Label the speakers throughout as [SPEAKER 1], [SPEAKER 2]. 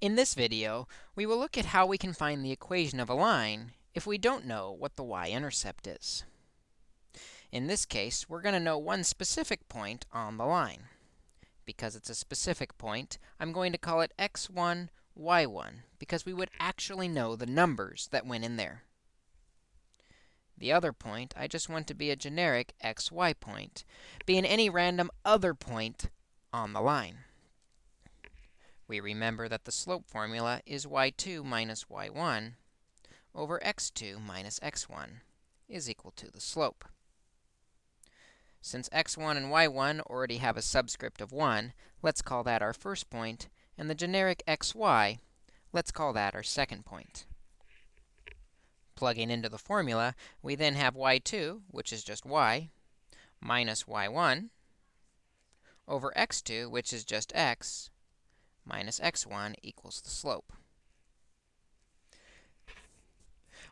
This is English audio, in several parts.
[SPEAKER 1] In this video, we will look at how we can find the equation of a line if we don't know what the y-intercept is. In this case, we're going to know one specific point on the line. Because it's a specific point, I'm going to call it x1, y1, because we would actually know the numbers that went in there. The other point, I just want to be a generic xy point, being any random other point on the line. We remember that the slope formula is y2 minus y1 over x2 minus x1 is equal to the slope. Since x1 and y1 already have a subscript of 1, let's call that our first point, and the generic xy, let's call that our second point. Plugging into the formula, we then have y2, which is just y, minus y1 over x2, which is just x, minus x1 equals the slope.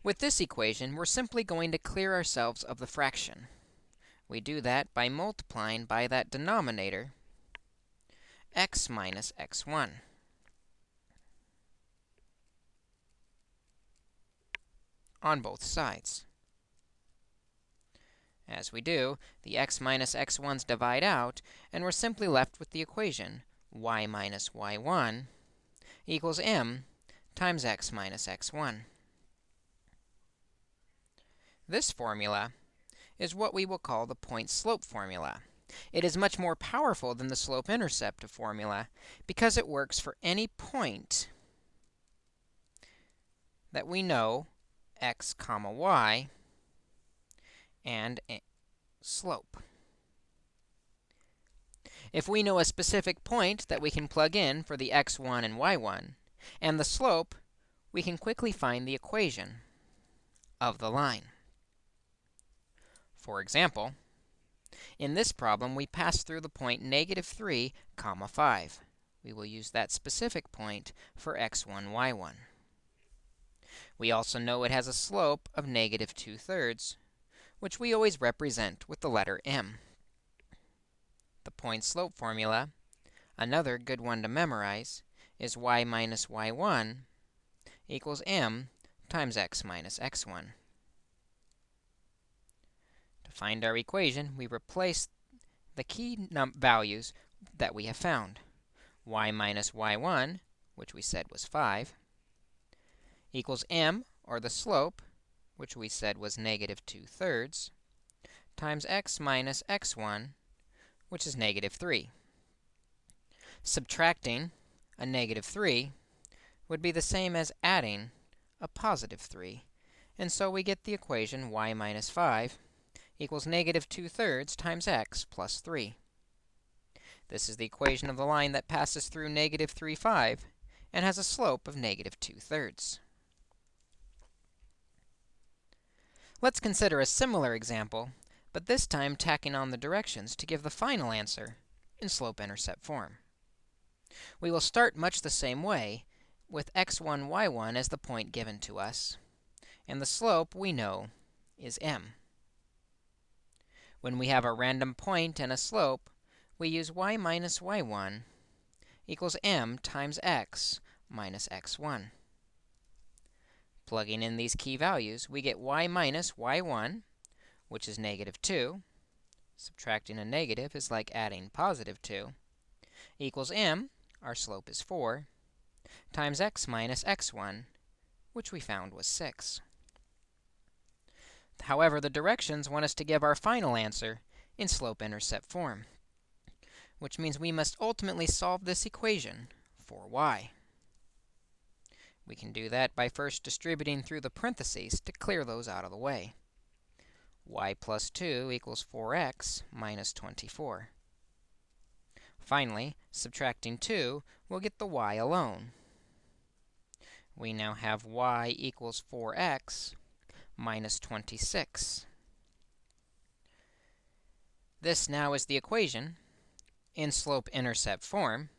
[SPEAKER 1] With this equation, we're simply going to clear ourselves of the fraction. We do that by multiplying by that denominator, x minus x1. on both sides. As we do, the x minus x1's divide out, and we're simply left with the equation y minus y1 equals m times x minus x1. This formula is what we will call the point-slope formula. It is much more powerful than the slope-intercept formula because it works for any point that we know x comma y and slope. If we know a specific point that we can plug in for the x1 and y1 and the slope, we can quickly find the equation of the line. For example, in this problem, we pass through the point negative 3, comma 5. We will use that specific point for x1, y1. We also know it has a slope of negative 2 thirds, which we always represent with the letter m the point-slope formula, another good one to memorize, is y minus y1 equals m times x minus x1. To find our equation, we replace the key values that we have found. y minus y1, which we said was 5, equals m, or the slope, which we said was negative 2 thirds, times x minus x1, which is negative 3. Subtracting a negative 3 would be the same as adding a positive 3. And so we get the equation y minus 5 equals negative 2 thirds times x plus 3. This is the equation of the line that passes through negative 3, 5 and has a slope of negative 2 thirds. Let's consider a similar example but this time tacking on the directions to give the final answer in slope-intercept form. We will start much the same way, with x1, y1 as the point given to us, and the slope we know is m. When we have a random point and a slope, we use y minus y1 equals m times x minus x1. Plugging in these key values, we get y minus y1 which is negative 2. Subtracting a negative is like adding positive 2, equals m, our slope is 4, times x minus x1, which we found was 6. However, the directions want us to give our final answer in slope-intercept form, which means we must ultimately solve this equation for y. We can do that by first distributing through the parentheses to clear those out of the way y plus 2 equals 4x minus 24. Finally, subtracting 2, we'll get the y alone. We now have y equals 4x minus 26. This now is the equation in slope-intercept form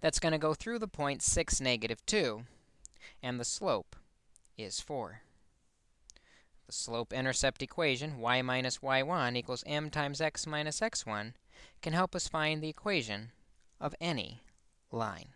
[SPEAKER 1] that's going to go through the point 6, negative 2, and the slope is 4. The slope-intercept equation, y minus y1 equals m times x minus x1, can help us find the equation of any line.